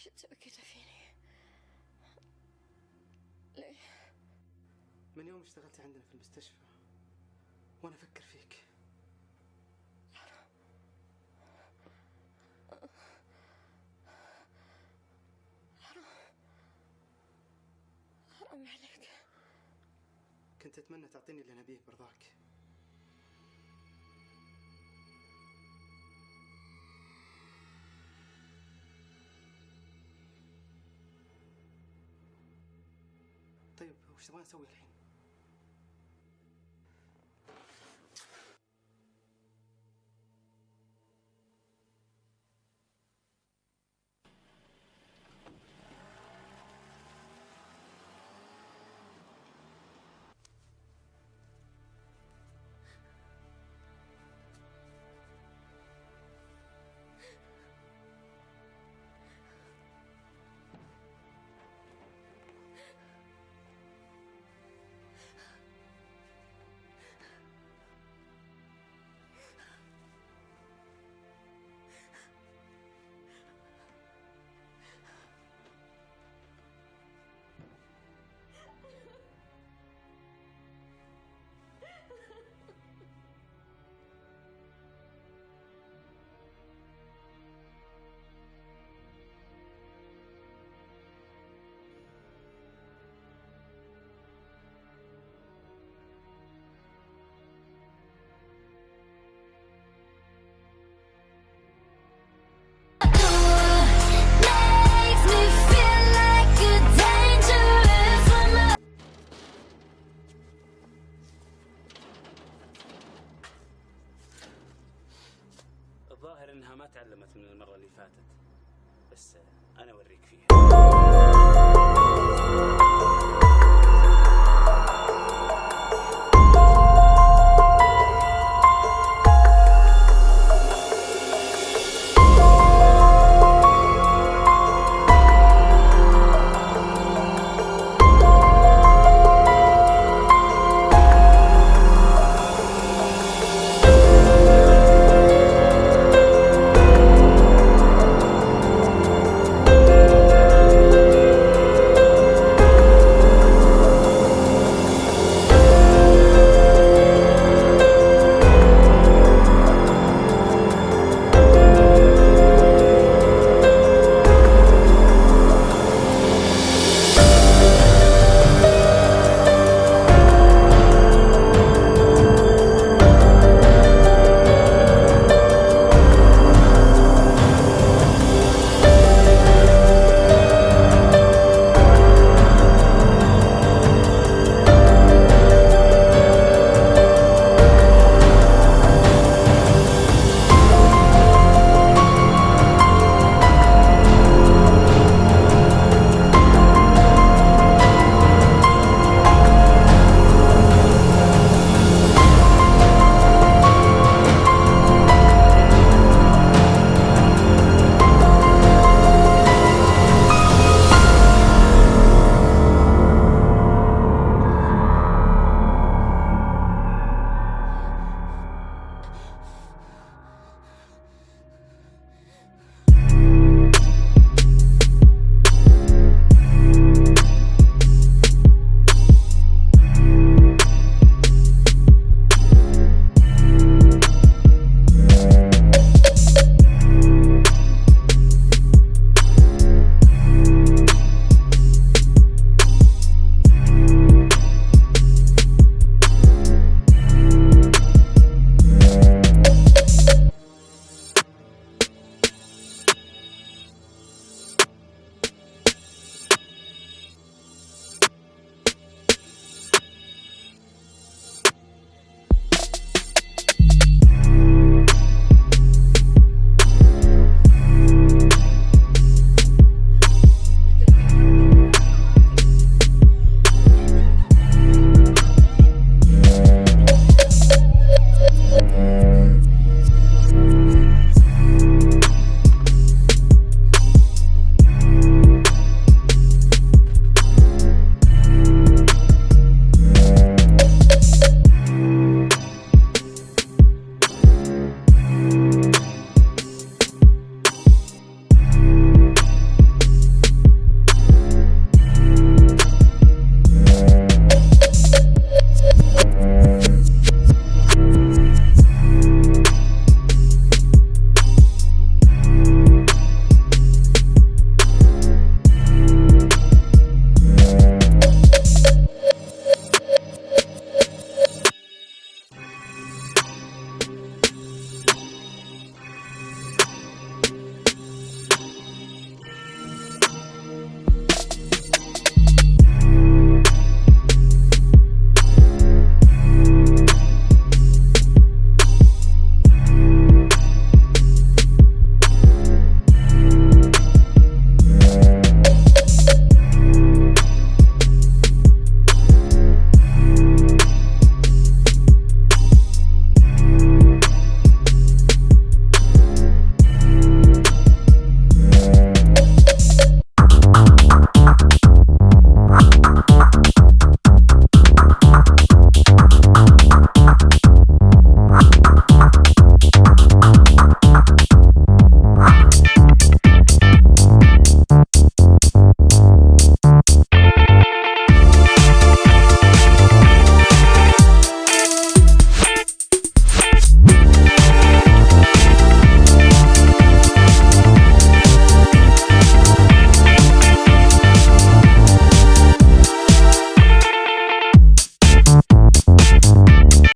ليش تسوي كذا فيني؟ ليه؟ من يوم اشتغلت عندنا في المستشفى وأنا أفكر فيك حرام عليك كنت أتمنى تعطيني اللي نبيه برضاك وش تبغى نسوي الحين؟ الظاهر انها ما تعلمت من المرة اللي فاتت. بس أنا أوريك فيها.